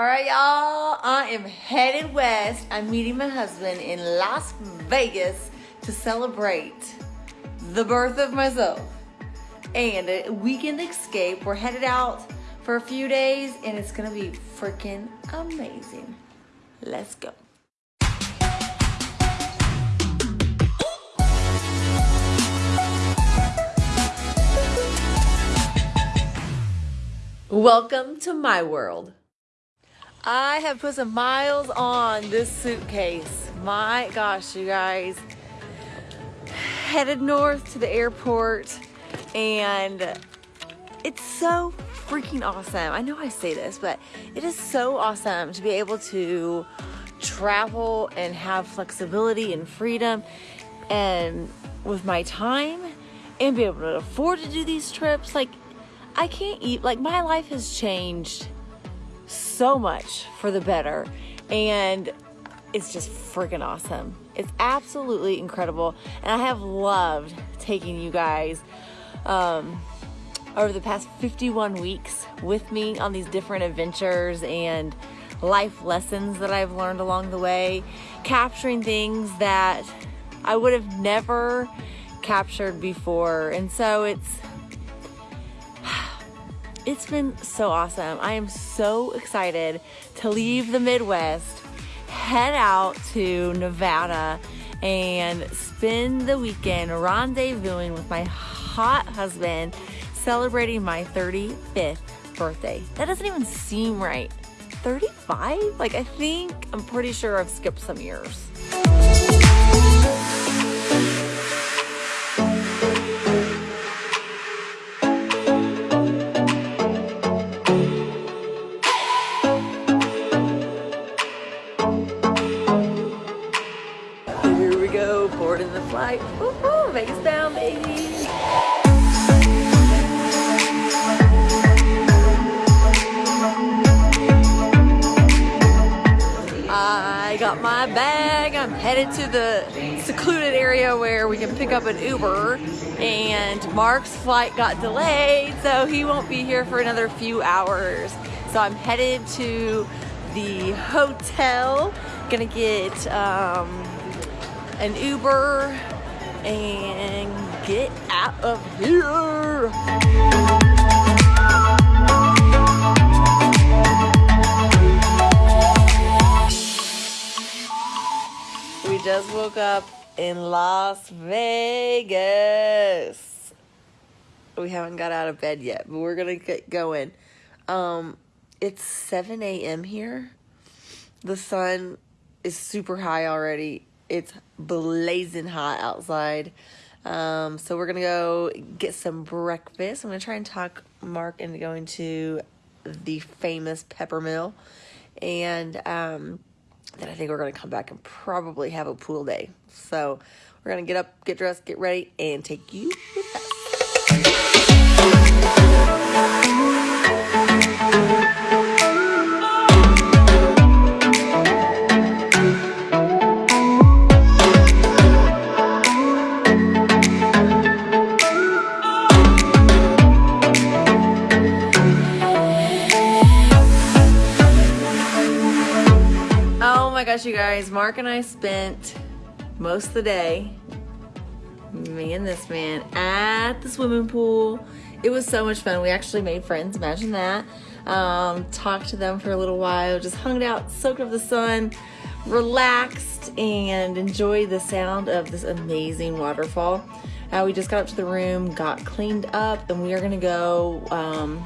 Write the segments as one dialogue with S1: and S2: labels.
S1: All right, y'all. I am headed west. I'm meeting my husband in Las Vegas to celebrate the birth of myself and a weekend escape. We're headed out for a few days and it's gonna be freaking amazing. Let's go. Welcome to my world. I have put some miles on this suitcase. My gosh, you guys. Headed north to the airport and it's so freaking awesome. I know I say this, but it is so awesome to be able to travel and have flexibility and freedom and with my time and be able to afford to do these trips. Like, I can't eat, like, my life has changed so much for the better. And it's just freaking awesome. It's absolutely incredible. And I have loved taking you guys um, over the past 51 weeks with me on these different adventures and life lessons that I've learned along the way, capturing things that I would have never captured before. And so it's it's been so awesome. I am so excited to leave the Midwest, head out to Nevada, and spend the weekend rendezvousing with my hot husband, celebrating my 35th birthday. That doesn't even seem right. 35? Like, I think, I'm pretty sure I've skipped some years. Woohoo! Vegas down, baby. I got my bag. I'm headed to the secluded area where we can pick up an Uber. And Mark's flight got delayed, so he won't be here for another few hours. So I'm headed to the hotel. Gonna get um, an Uber and get out of here. We just woke up in Las Vegas. We haven't got out of bed yet, but we're gonna get going. Um, it's 7 a.m. here. The sun is super high already it's blazing hot outside. Um, so we're gonna go get some breakfast. I'm gonna try and talk Mark into going to the famous Peppermill, and um, then I think we're gonna come back and probably have a pool day. So we're gonna get up, get dressed, get ready, and take you gosh, you guys, Mark and I spent most of the day, me and this man, at the swimming pool. It was so much fun. We actually made friends, imagine that. Um, talked to them for a little while, just hung out, soaked up the sun, relaxed, and enjoyed the sound of this amazing waterfall. Uh, we just got up to the room, got cleaned up, and we are gonna go. Um,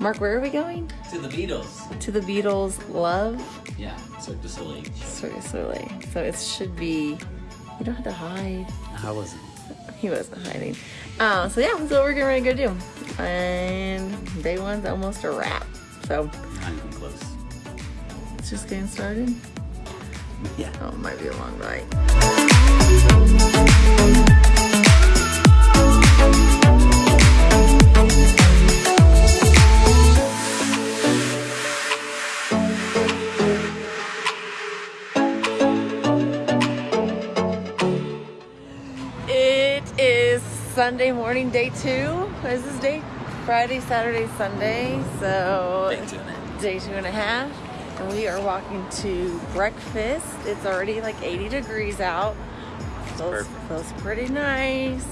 S1: Mark, where are we going?
S2: To the Beatles.
S1: To the Beatles, Love.
S2: Yeah, Cirque du Soleil.
S1: Cirque du Soleil. So it should be, you don't have to hide.
S2: I wasn't.
S1: He wasn't hiding. Um, so yeah, that's what we're getting ready to go do. And day one's almost a wrap. So.
S2: Not even close.
S1: It's just getting started?
S2: Yeah.
S1: Oh, it might be a long ride. Sunday morning, day two. Is this day? Friday, Saturday, Sunday. So
S2: day two and a half.
S1: Day two and a half. We are walking to breakfast. It's already like 80 degrees out. Feels, feels pretty nice.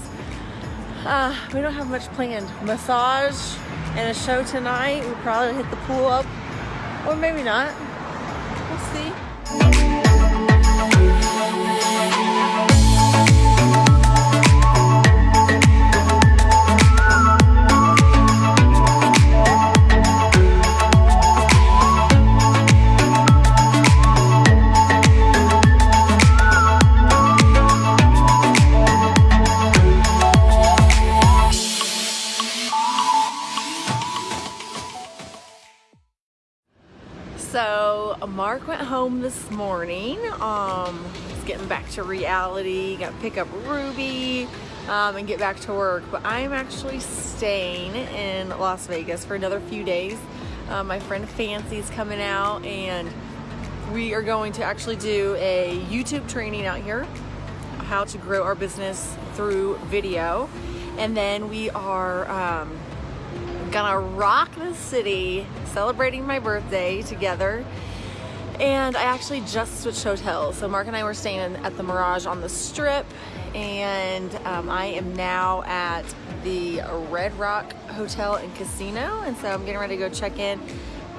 S1: Uh, we don't have much planned. Massage and a show tonight. We'll probably hit the pool up, or maybe not. So Mark went home this morning. Um, he's getting back to reality. Got to pick up Ruby um, and get back to work. But I'm actually staying in Las Vegas for another few days. Uh, my friend Fancy's coming out, and we are going to actually do a YouTube training out here, how to grow our business through video, and then we are. Um, gonna rock the city celebrating my birthday together. And I actually just switched hotels. So Mark and I were staying at the Mirage on the strip. And um, I am now at the Red Rock Hotel and Casino. And so I'm getting ready to go check in.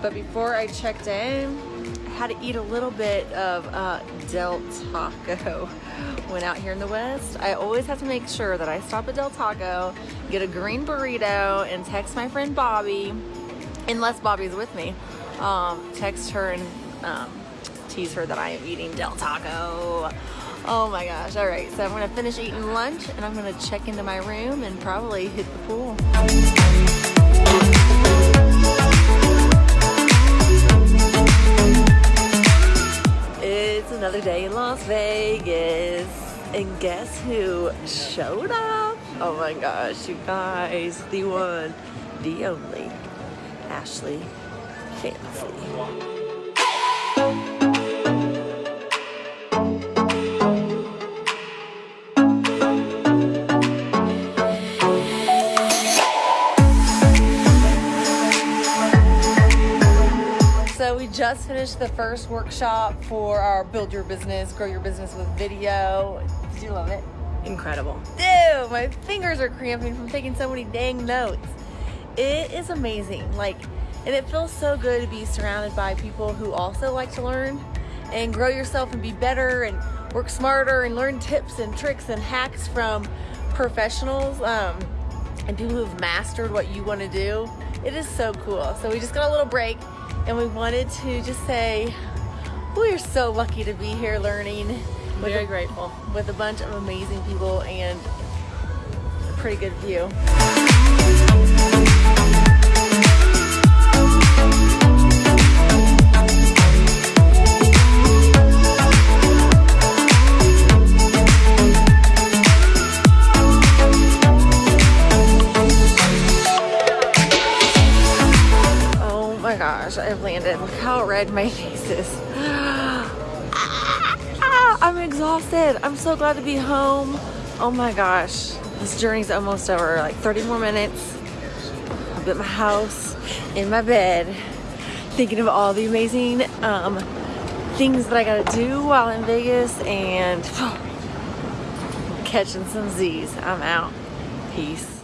S1: But before I checked in had to eat a little bit of uh, Del Taco when out here in the West. I always have to make sure that I stop at Del Taco, get a green burrito, and text my friend Bobby, unless Bobby's with me. Um, text her and um, tease her that I am eating Del Taco. Oh my gosh. All right, so I'm gonna finish eating lunch and I'm gonna check into my room and probably hit the pool. Another day in Las Vegas. And guess who showed up? Oh my gosh, you guys. The one, the only, Ashley Fancy. Just finished the first workshop for our Build Your Business, Grow Your Business with Video. Did you love it? Incredible. Dude, my fingers are cramping from taking so many dang notes. It is amazing. Like, and it feels so good to be surrounded by people who also like to learn and grow yourself and be better and work smarter and learn tips and tricks and hacks from professionals um, and people who've mastered what you want to do. It is so cool. So we just got a little break and we wanted to just say we are so lucky to be here learning. with
S3: Very
S1: a-
S3: grateful.
S1: with a bunch of amazing people and a pretty good view. Red my face is. Ah, I'm exhausted. I'm so glad to be home. Oh my gosh. This journey's almost over. Like 30 more minutes. I'm at my house, in my bed, thinking of all the amazing um, things that I gotta do while in Vegas and catching some Z's. I'm out. Peace.